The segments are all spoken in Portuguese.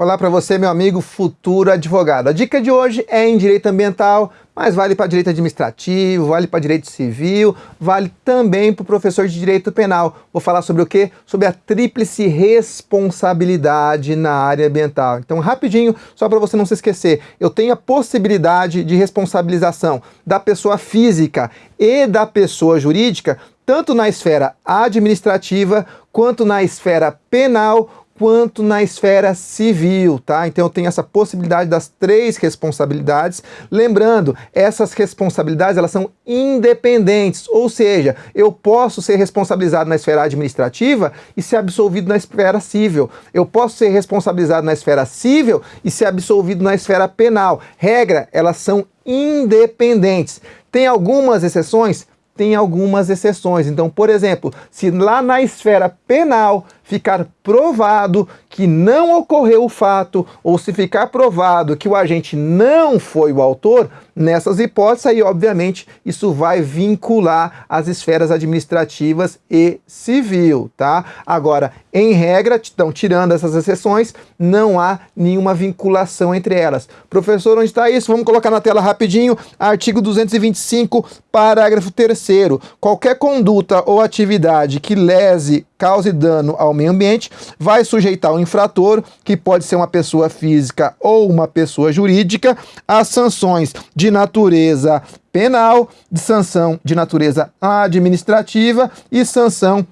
Olá para você, meu amigo futuro advogado. A dica de hoje é em direito ambiental, mas vale para direito administrativo, vale para direito civil, vale também para o professor de direito penal. Vou falar sobre o quê? Sobre a tríplice responsabilidade na área ambiental. Então, rapidinho, só para você não se esquecer, eu tenho a possibilidade de responsabilização da pessoa física e da pessoa jurídica, tanto na esfera administrativa quanto na esfera penal quanto na esfera civil, tá? Então eu tenho essa possibilidade das três responsabilidades. Lembrando, essas responsabilidades elas são independentes, ou seja, eu posso ser responsabilizado na esfera administrativa e ser absolvido na esfera civil. Eu posso ser responsabilizado na esfera civil e ser absolvido na esfera penal. Regra, elas são independentes. Tem algumas exceções? Tem algumas exceções. Então, por exemplo, se lá na esfera penal ficar provado que não ocorreu o fato, ou se ficar provado que o agente não foi o autor, nessas hipóteses aí, obviamente, isso vai vincular as esferas administrativas e civil, tá? Agora, em regra, então, tirando essas exceções, não há nenhuma vinculação entre elas. Professor, onde está isso? Vamos colocar na tela rapidinho, artigo 225, parágrafo 3 qualquer conduta ou atividade que lese, cause dano ao meio ambiente, vai sujeitar o infrator, que pode ser uma pessoa física ou uma pessoa jurídica, a sanções de natureza penal, de sanção de natureza administrativa e sanção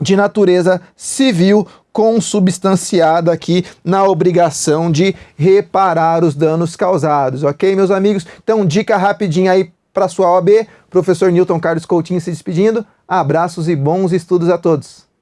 de natureza civil consubstanciada aqui na obrigação de reparar os danos causados, ok, meus amigos? Então, dica rapidinha aí para sua OAB, professor Newton Carlos Coutinho se despedindo. Abraços e bons estudos a todos.